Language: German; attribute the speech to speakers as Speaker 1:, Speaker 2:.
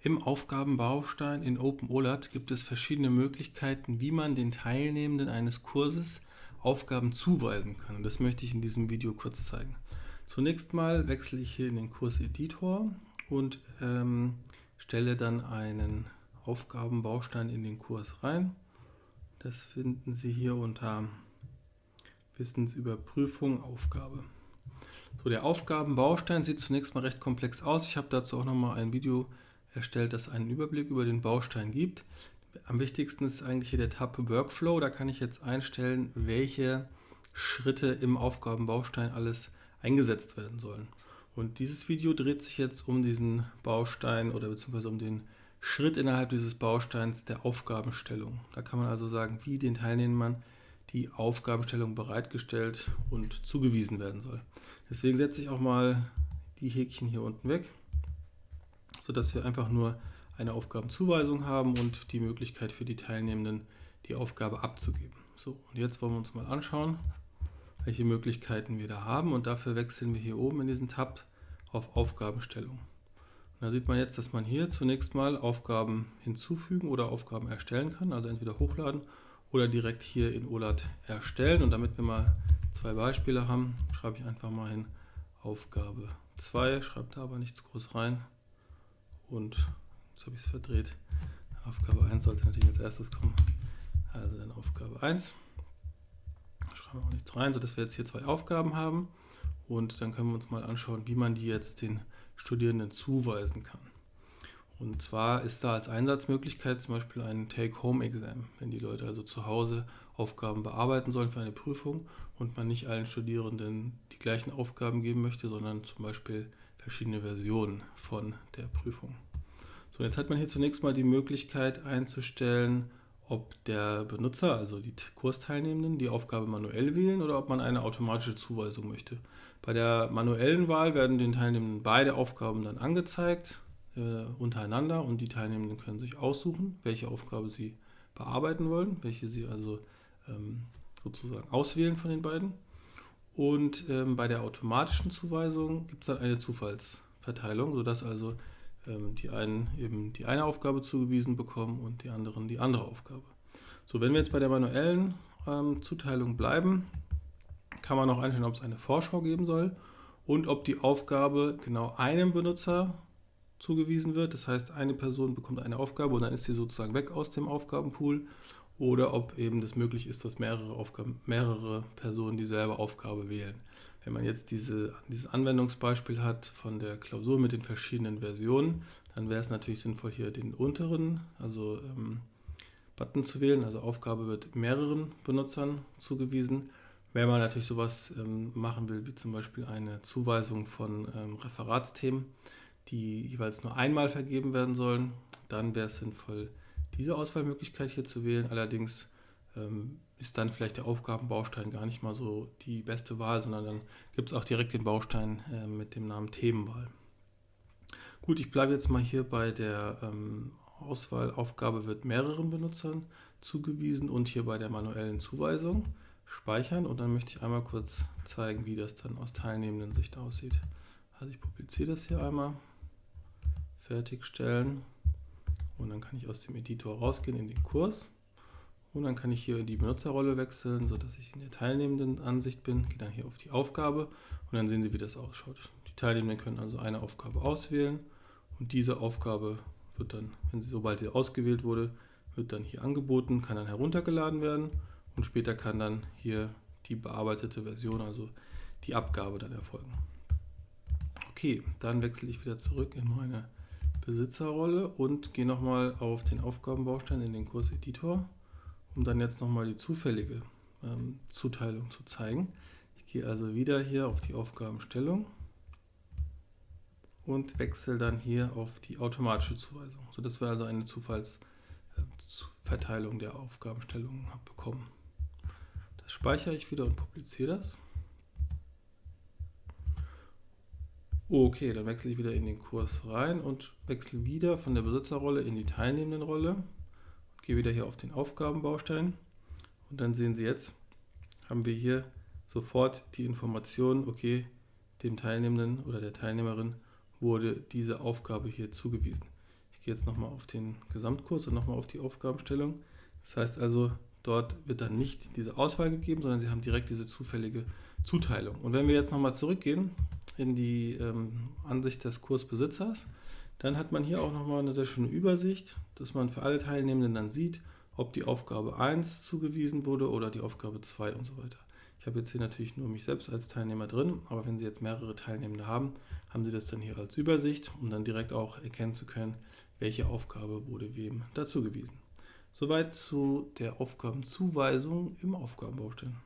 Speaker 1: Im Aufgabenbaustein in OpenOLAT gibt es verschiedene Möglichkeiten, wie man den Teilnehmenden eines Kurses Aufgaben zuweisen kann. Und das möchte ich in diesem Video kurz zeigen. Zunächst mal wechsle ich hier in den Kurseditor und ähm, stelle dann einen Aufgabenbaustein in den Kurs rein. Das finden Sie hier unter Wissensüberprüfung Aufgabe. So, der Aufgabenbaustein sieht zunächst mal recht komplex aus. Ich habe dazu auch nochmal ein Video erstellt, das einen Überblick über den Baustein gibt. Am wichtigsten ist eigentlich hier der Tab Workflow. Da kann ich jetzt einstellen, welche Schritte im Aufgabenbaustein alles eingesetzt werden sollen. Und dieses Video dreht sich jetzt um diesen Baustein oder beziehungsweise um den Schritt innerhalb dieses Bausteins der Aufgabenstellung. Da kann man also sagen, wie den Teilnehmern die Aufgabenstellung bereitgestellt und zugewiesen werden soll. Deswegen setze ich auch mal die Häkchen hier unten weg sodass wir einfach nur eine Aufgabenzuweisung haben und die Möglichkeit für die Teilnehmenden, die Aufgabe abzugeben. So, und jetzt wollen wir uns mal anschauen, welche Möglichkeiten wir da haben und dafür wechseln wir hier oben in diesen Tab auf Aufgabenstellung. Und da sieht man jetzt, dass man hier zunächst mal Aufgaben hinzufügen oder Aufgaben erstellen kann, also entweder hochladen oder direkt hier in OLAT erstellen. Und damit wir mal zwei Beispiele haben, schreibe ich einfach mal hin Aufgabe 2, schreibe da aber nichts groß rein und jetzt habe ich es verdreht. Aufgabe 1 sollte natürlich als erstes kommen. Also dann Aufgabe 1. Schreiben wir auch nichts rein, sodass wir jetzt hier zwei Aufgaben haben. Und dann können wir uns mal anschauen, wie man die jetzt den Studierenden zuweisen kann. Und zwar ist da als Einsatzmöglichkeit zum Beispiel ein Take-Home-Exam, wenn die Leute also zu Hause Aufgaben bearbeiten sollen für eine Prüfung und man nicht allen Studierenden die gleichen Aufgaben geben möchte, sondern zum Beispiel verschiedene Versionen von der Prüfung. So, jetzt hat man hier zunächst mal die Möglichkeit einzustellen, ob der Benutzer, also die Kursteilnehmenden, die Aufgabe manuell wählen oder ob man eine automatische Zuweisung möchte. Bei der manuellen Wahl werden den Teilnehmenden beide Aufgaben dann angezeigt äh, untereinander und die Teilnehmenden können sich aussuchen, welche Aufgabe sie bearbeiten wollen, welche sie also ähm, sozusagen auswählen von den beiden. Und ähm, bei der automatischen Zuweisung gibt es dann eine Zufallsverteilung, sodass also ähm, die einen eben die eine Aufgabe zugewiesen bekommen und die anderen die andere Aufgabe. So, wenn wir jetzt bei der manuellen ähm, Zuteilung bleiben, kann man auch einstellen, ob es eine Vorschau geben soll und ob die Aufgabe genau einem Benutzer zugewiesen wird. Das heißt, eine Person bekommt eine Aufgabe und dann ist sie sozusagen weg aus dem Aufgabenpool oder ob eben das möglich ist, dass mehrere, Aufgaben, mehrere Personen dieselbe Aufgabe wählen. Wenn man jetzt diese, dieses Anwendungsbeispiel hat von der Klausur mit den verschiedenen Versionen, dann wäre es natürlich sinnvoll, hier den unteren, also ähm, Button zu wählen. Also Aufgabe wird mehreren Benutzern zugewiesen. Wenn man natürlich sowas ähm, machen will, wie zum Beispiel eine Zuweisung von ähm, Referatsthemen, die jeweils nur einmal vergeben werden sollen, dann wäre es sinnvoll, diese Auswahlmöglichkeit hier zu wählen. Allerdings ähm, ist dann vielleicht der Aufgabenbaustein gar nicht mal so die beste Wahl, sondern dann gibt es auch direkt den Baustein äh, mit dem Namen Themenwahl. Gut, ich bleibe jetzt mal hier bei der ähm, Auswahlaufgabe wird mehreren Benutzern zugewiesen und hier bei der manuellen Zuweisung speichern und dann möchte ich einmal kurz zeigen, wie das dann aus teilnehmenden Sicht aussieht. Also ich publiziere das hier einmal, fertigstellen. Und dann kann ich aus dem Editor rausgehen in den Kurs. Und dann kann ich hier in die Benutzerrolle wechseln, sodass ich in der teilnehmenden Ansicht bin. Gehe dann hier auf die Aufgabe und dann sehen Sie, wie das ausschaut. Die Teilnehmenden können also eine Aufgabe auswählen und diese Aufgabe wird dann, wenn sie, sobald sie ausgewählt wurde, wird dann hier angeboten, kann dann heruntergeladen werden und später kann dann hier die bearbeitete Version, also die Abgabe dann erfolgen. Okay, dann wechsle ich wieder zurück in meine Besitzerrolle und gehe nochmal auf den Aufgabenbaustein in den Kurseditor, um dann jetzt nochmal die zufällige ähm, Zuteilung zu zeigen. Ich gehe also wieder hier auf die Aufgabenstellung und wechsle dann hier auf die automatische Zuweisung, sodass wir also eine Zufallsverteilung äh, der Aufgabenstellungen bekommen. Das speichere ich wieder und publiziere das. Okay, dann wechsle ich wieder in den Kurs rein und wechsle wieder von der Besitzerrolle in die teilnehmenden Rolle und gehe wieder hier auf den Aufgabenbaustein und dann sehen Sie jetzt, haben wir hier sofort die Information, okay, dem Teilnehmenden oder der Teilnehmerin wurde diese Aufgabe hier zugewiesen. Ich gehe jetzt nochmal auf den Gesamtkurs und nochmal auf die Aufgabenstellung. Das heißt also, dort wird dann nicht diese Auswahl gegeben, sondern Sie haben direkt diese zufällige Zuteilung. Und wenn wir jetzt nochmal zurückgehen in die ähm, Ansicht des Kursbesitzers, dann hat man hier auch nochmal eine sehr schöne Übersicht, dass man für alle Teilnehmenden dann sieht, ob die Aufgabe 1 zugewiesen wurde oder die Aufgabe 2 und so weiter. Ich habe jetzt hier natürlich nur mich selbst als Teilnehmer drin, aber wenn Sie jetzt mehrere Teilnehmende haben, haben Sie das dann hier als Übersicht, um dann direkt auch erkennen zu können, welche Aufgabe wurde wem dazugewiesen. Soweit zu der Aufgabenzuweisung im Aufgabenbaustein.